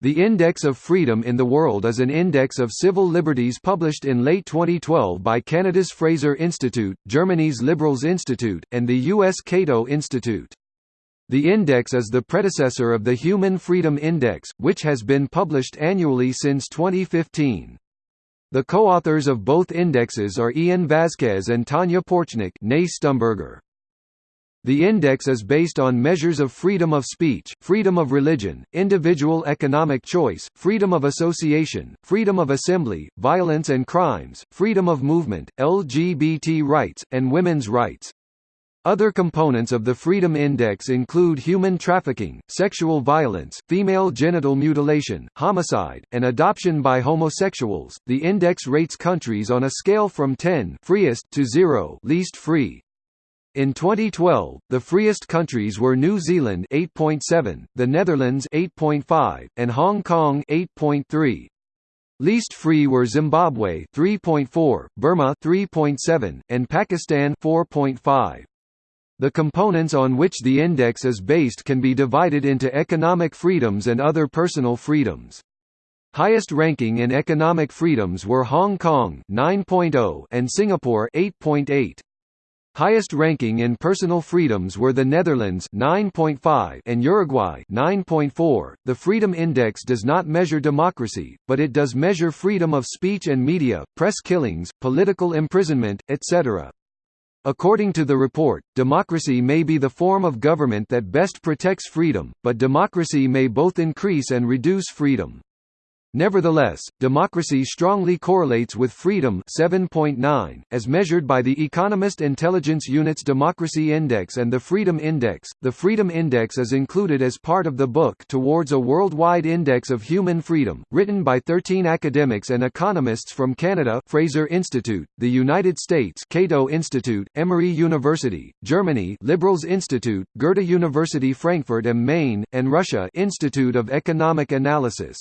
The Index of Freedom in the World is an index of civil liberties published in late 2012 by Canada's Fraser Institute, Germany's Liberales Institute, and the U.S. Cato Institute. The index is the predecessor of the Human Freedom Index, which has been published annually since 2015. The co-authors of both indexes are Ian Vasquez and Tanja Porčnik. The index is based on measures of freedom of speech, freedom of religion, individual economic choice, freedom of association, freedom of assembly, violence and crimes, freedom of movement, LGBT rights, and women's rights. Other components of the Freedom Index include human trafficking, sexual violence, female genital mutilation, homicide, and adoption by homosexuals. The index rates countries on a scale from 10 freest to 0 least free. In 2012, the freest countries were New Zealand 8.7, the Netherlands 8.5, and Hong Kong 8.3. Least free were Zimbabwe 3.4, Burma 3.7, and Pakistan 4.5. The components on which the index is based can be divided into economic freedoms and other personal freedoms. Highest ranking in economic freedoms were Hong Kong 9.0 and Singapore 8.8. Highest ranking in personal freedoms were the Netherlands 9.5 and Uruguay 9.4. The Freedom Index does not measure democracy, but it does measure freedom of speech and media, press killings, political imprisonment, etc. According to the report, democracy may be the form of government that best protects freedom, but democracy may both increase and reduce freedom. Nevertheless, democracy strongly correlates with freedom 7.9, as measured by the Economist Intelligence Unit's Democracy Index and the Freedom Index. The Freedom Index is included as part of the book Towards a Worldwide Index of Human Freedom, written by 13 academics and economists from Canada Fraser Institute, the United States Cato Institute, Emory University, Germany Liberales Institute, Goethe University Frankfurt am Main, and Russia Institute of Economic Analysis.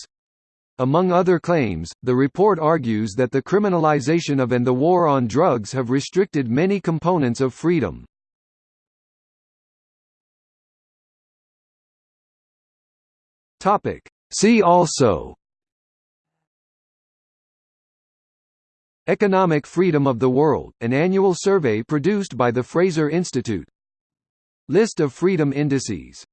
Among other claims, the report argues that the criminalization of and the war on drugs have restricted many components of freedom. See also Economic Freedom of the World, an annual survey produced by the Fraser Institute. List of freedom indices